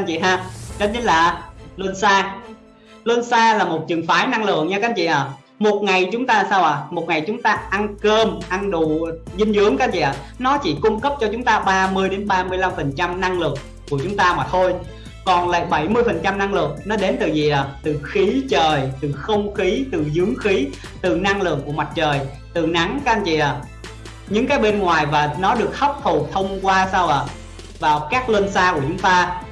anh chị ha. Đó chính là luân xa luân xa là một trường phái năng lượng nha các anh chị à một ngày chúng ta sao à một ngày chúng ta ăn cơm, ăn đủ dinh dưỡng các anh chị à nó chỉ cung cấp cho chúng ta 30 đến 35 phần trăm năng lượng của chúng ta mà thôi. Còn lại 70 phần trăm năng lượng nó đến từ gì à từ khí trời, từ không khí, từ dưỡng khí, từ năng lượng của mặt trời, từ nắng các anh chị à những cái bên ngoài và nó được hấp thụ thông qua sao ạ? À? vào các lên xa của chúng ta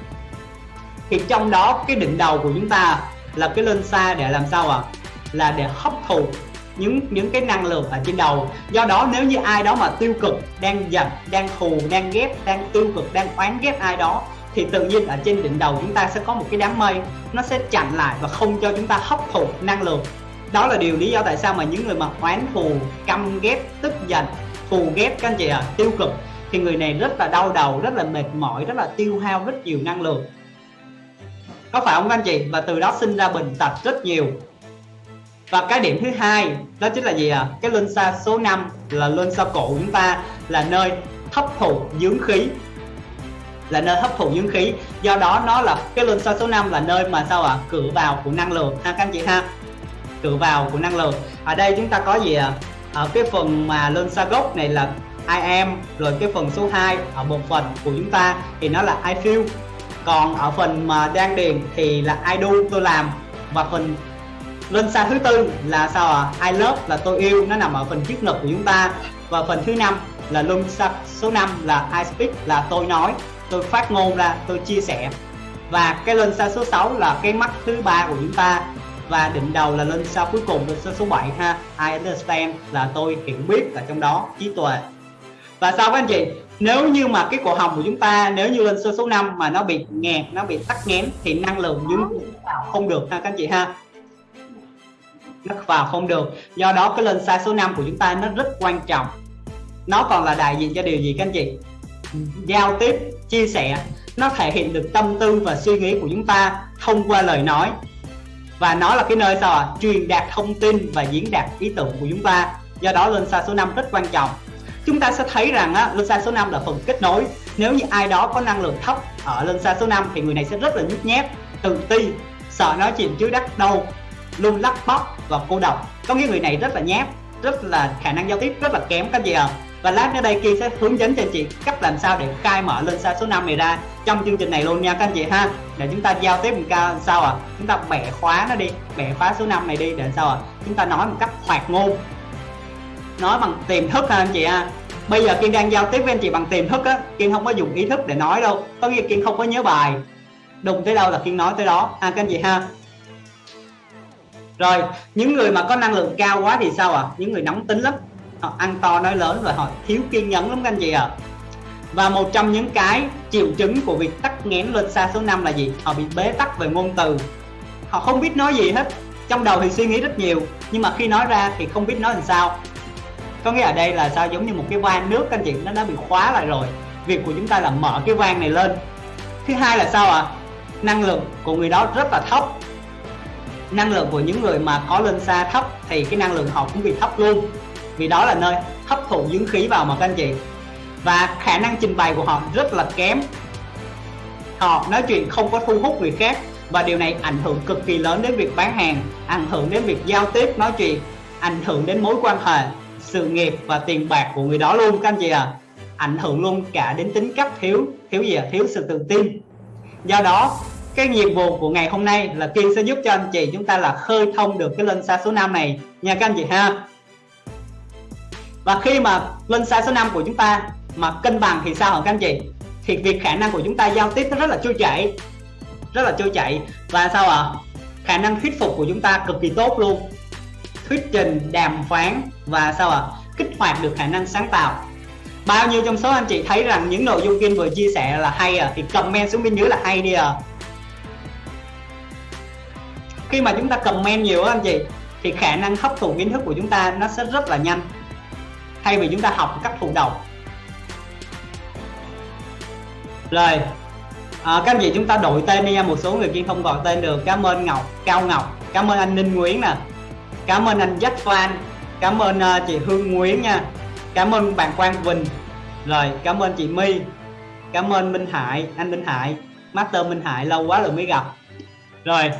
thì trong đó cái đỉnh đầu của chúng ta là cái lên xa để làm sao ạ? À? là để hấp thụ những những cái năng lượng ở trên đầu. Do đó nếu như ai đó mà tiêu cực đang giận đang thù đang ghét đang tiêu cực đang oán ghét ai đó thì tự nhiên ở trên đỉnh đầu chúng ta sẽ có một cái đám mây nó sẽ chặn lại và không cho chúng ta hấp thụ năng lượng. Đó là điều lý do tại sao mà những người mà oán thù căm ghét tức giận thù ghét các anh chị ạ à, tiêu cực thì người này rất là đau đầu rất là mệt mỏi rất là tiêu hao rất nhiều năng lượng có phải không các anh chị? Và từ đó sinh ra bệnh tật rất nhiều. Và cái điểm thứ hai, đó chính là gì ạ? À? cái luân xa số 5 là luân xa cổ chúng ta, là nơi hấp thụ dưỡng khí. Là nơi hấp thụ dưỡng khí. Do đó nó là, cái luân xa số 5 là nơi mà sao ạ? À? cửa vào của năng lượng ha các anh chị ha? Cửa vào của năng lượng. Ở đây chúng ta có gì ạ? À? ở cái phần mà lên xa gốc này là I am, rồi cái phần số 2 ở một phần của chúng ta thì nó là I feel còn ở phần mà đang điền thì là I do, tôi làm. Và phần lên xa thứ tư là sao ạ? À? I love là tôi yêu, nó nằm ở phần trước ngực của chúng ta. Và phần thứ năm là luân xa số 5 là I speak là tôi nói, tôi phát ngôn ra, tôi chia sẻ. Và cái lên xa số 6 là cái mắt thứ ba của chúng ta. Và định đầu là lên sau cuối cùng là số 7 ha. I understand là tôi hiểu biết ở trong đó, trí tuệ. Và sao các anh chị? Nếu như mà cái cổ họng của chúng ta, nếu như lên sơ số 5 mà nó bị nghẹt, nó bị tắc nghẽn thì năng lượng dưới không được ha các anh chị ha? Nó vào không được. Do đó cái lên sai số 5 của chúng ta nó rất quan trọng. Nó còn là đại diện cho điều gì các anh chị? Giao tiếp, chia sẻ. Nó thể hiện được tâm tư và suy nghĩ của chúng ta thông qua lời nói. Và nó là cái nơi sao ạ? À? truyền đạt thông tin và diễn đạt ý tưởng của chúng ta. Do đó lên sai số 5 rất quan trọng chúng ta sẽ thấy rằng á, lên xa số 5 là phần kết nối. Nếu như ai đó có năng lượng thấp ở lên xa số 5 thì người này sẽ rất là nhút nhát tự ti sợ nói chuyện chứ đắc đâu luôn lắc bóc và cô độc. Có nghĩa người này rất là nhát rất là khả năng giao tiếp rất là kém các gì ạ. À? và lát nữa đây kia sẽ hướng dẫn cho anh chị cách làm sao để khai mở lên xa số 5 này ra trong chương trình này luôn nha các anh chị ha. Để chúng ta giao tiếp một ca sao à chúng ta bẻ khóa nó đi bẻ khóa số 5 này đi để sao à chúng ta nói một cách hoạt ngôn nói bằng tiềm thức ha anh chị ha? Bây giờ kiên đang giao tiếp với anh chị bằng tiềm thức á, kiên không có dùng ý thức để nói đâu. Có nghĩa kiên không có nhớ bài. Đụng tới đâu là kiên nói tới đó. À các anh chị ha. Rồi, những người mà có năng lượng cao quá thì sao ạ? À? những người nóng tính lắm. Họ ăn to nói lớn và họ thiếu kiên nhẫn lắm các anh chị ạ. À. và một trong những cái triệu chứng của việc tắc nghẽn lên xa số 5 là gì? Họ bị bế tắc về ngôn từ. Họ không biết nói gì hết. Trong đầu thì suy nghĩ rất nhiều. Nhưng mà khi nói ra thì không biết nói làm sao có nghĩa ở đây là sao? Giống như một cái van nước, các anh chị, nó đã bị khóa lại rồi. Việc của chúng ta là mở cái van này lên. Thứ hai là sao ạ? À? năng lượng của người đó rất là thấp. Năng lượng của những người mà có lên xa thấp thì cái năng lượng họ cũng bị thấp luôn. Vì đó là nơi hấp thụ dưỡng khí vào mà, các anh chị. Và khả năng trình bày của họ rất là kém. Họ nói chuyện không có thu hút người khác và điều này ảnh hưởng cực kỳ lớn đến việc bán hàng, ảnh hưởng đến việc giao tiếp, nói chuyện, ảnh hưởng đến mối quan hệ sự nghiệp và tiền bạc của người đó luôn, các anh chị à ảnh hưởng luôn cả đến tính cách thiếu thiếu gì à? thiếu sự tự tin. Do đó, cái nhiệm vụ của ngày hôm nay là Kiên sẽ giúp cho anh chị chúng ta là khơi thông được cái lân xa số 5 này. Nha các anh chị ha. Và khi mà lân xa số 5 của chúng ta mà cân bằng thì sao hả các anh chị? Thì việc khả năng của chúng ta giao tiếp nó rất là trôi chảy, rất là trôi chảy. Và sao ạ? À? khả năng thuyết phục của chúng ta cực kỳ tốt luôn thuyết trình đàm phán và sao ạ? À? kích hoạt được khả năng sáng tạo. Bao nhiêu trong số anh chị thấy rằng những nội dung kiên vừa chia sẻ là hay à thì comment xuống bên dưới là hay đi à khi mà chúng ta comment nhiều anh chị thì khả năng hấp thụ kiến thức của chúng ta nó sẽ rất là nhanh. Thay vì chúng ta học cách thụ động. Rồi. À, các anh chị chúng ta đổi tên đi nha. Một số người kia không gọi tên được. Cảm ơn ngọc cao ngọc. Cảm ơn anh ninh nguyễn nè cảm ơn anh jack Phan cảm ơn uh, chị hương nguyễn nha. Cảm ơn bạn quang Quỳnh. Rồi cảm ơn chị my. Cảm ơn minh hải anh minh hải. Master Minh Hải lâu quá rồi mới gặp. Rồi.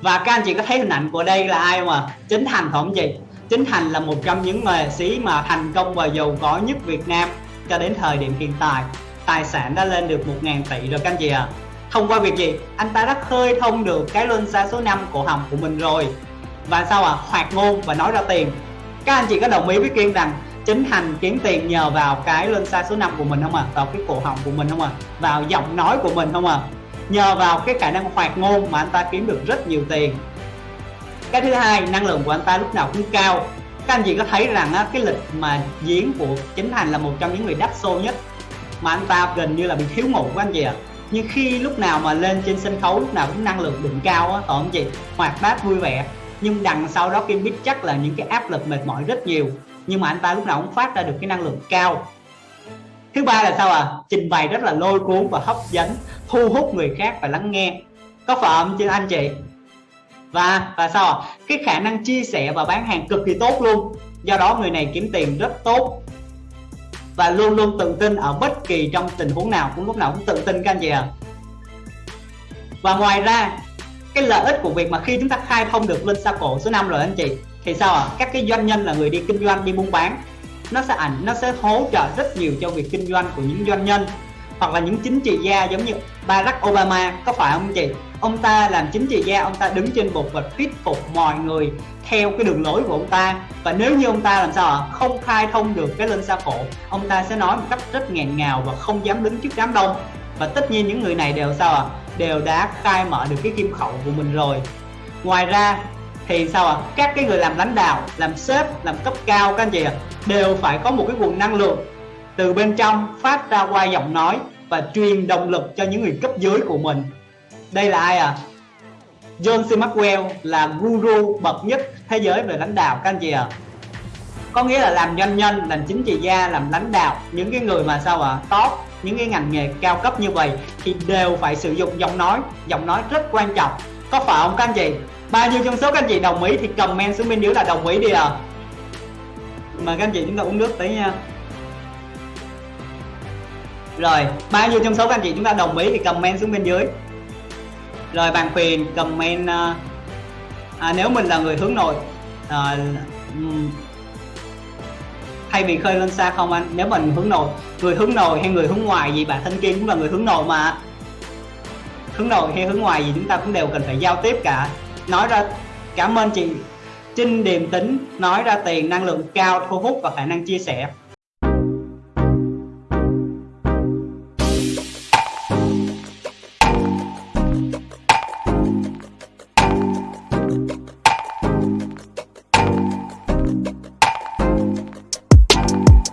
Và các anh chị có thấy hình ảnh của đây là ai không ạ? À? chính thành không chị? Chính thành là một trong những nghệ sĩ mà thành công và giàu có nhất Việt Nam cho đến thời điểm hiện tại. Tài sản đã lên được 1.000 tỷ rồi các anh chị ạ. à thông qua việc gì anh ta đã khơi thông được cái luân xa số 5 cổ họng của mình rồi và sao ạ à? hoạt ngôn và nói ra tiền các anh chị có đồng ý với kiên rằng chính thành kiếm tiền nhờ vào cái luân xa số 5 của mình không ạ à? vào cái cổ họng của mình không ạ à? vào giọng nói của mình không ạ à? nhờ vào cái khả năng hoạt ngôn mà anh ta kiếm được rất nhiều tiền cái thứ hai năng lượng của anh ta lúc nào cũng cao các anh chị có thấy rằng á, cái lịch mà diễn của chính thành là một trong những người đắt xô nhất mà anh ta gần như là bị thiếu ngủ của anh chị ạ à nhưng khi lúc nào mà lên trên sân khấu, lúc nào cũng năng lượng đỉnh cao á không chị hoạt bát vui vẻ. Nhưng đằng sau đó kim biết chắc là những cái áp lực mệt mỏi rất nhiều. Nhưng mà anh ta lúc nào cũng phát ra được cái năng lượng cao. Thứ ba là sao à trình bày rất là lôi cuốn và hấp dẫn, thu hút người khác và lắng nghe. Có phải không chứ anh chị? Và và sao à? cái khả năng chia sẻ và bán hàng cực kỳ tốt luôn. Do đó người này kiếm tiền rất tốt và luôn luôn tự tin ở bất kỳ trong tình huống nào, cũng lúc nào cũng tự tin các anh chị ạ à. và ngoài ra, cái lợi ích của việc mà khi chúng ta khai thông được lên xa cổ số 5 rồi anh chị, thì sao ạ à? các cái doanh nhân là người đi kinh doanh, đi buôn bán, nó sẽ ảnh, nó sẽ hỗ trợ rất nhiều cho việc kinh doanh của những doanh nhân hoặc là những chính trị gia giống như Barack Obama, có phải không chị? Ông ta làm chính trị gia, ông ta đứng trên bục và thuyết phục mọi người theo cái đường lối của ông ta. Và nếu như ông ta làm sao ạ? Không khai thông được cái lên xã cổ ông ta sẽ nói một cách rất nghẹn ngào và không dám đứng trước đám đông. Và tất nhiên những người này đều sao ạ? Đều đã khai mở được cái kim khẩu của mình rồi. Ngoài ra thì sao ạ? Các cái người làm lãnh đạo, làm sếp, làm cấp cao, các anh chị ạ, đều phải có một cái nguồn năng lượng từ bên trong phát ra qua giọng nói và truyền động lực cho những người cấp dưới của mình. Đây là ai à John C. Maxwell là guru bậc nhất thế giới về lãnh đạo, các anh chị ạ. À? có nghĩa là làm doanh nhân, làm chính trị gia, làm lãnh đạo, những cái người mà sao ạ? À? top, những cái ngành nghề cao cấp như vậy thì đều phải sử dụng giọng nói. Giọng nói rất quan trọng. Có phải không, các anh chị? Bao nhiêu trong số các anh chị đồng ý thì comment xuống bên dưới là đồng ý đi à mà các anh chị chúng ta uống nước tí nha rồi bao nhiêu trong số các anh chị chúng ta đồng ý thì comment xuống bên dưới. Rồi bạn quyền comment à, à, nếu mình là người hướng nội à, thay vì khơi lên xa không anh? Nếu mình hướng nội người hướng nội hay người hướng ngoài gì bạn thân kim cũng là người hướng nội mà. Hướng nội hay hướng ngoài gì chúng ta cũng đều cần phải giao tiếp cả. Nói ra cảm ơn chị Trinh điềm tính nói ra tiền năng lượng cao thu hút và khả năng chia sẻ.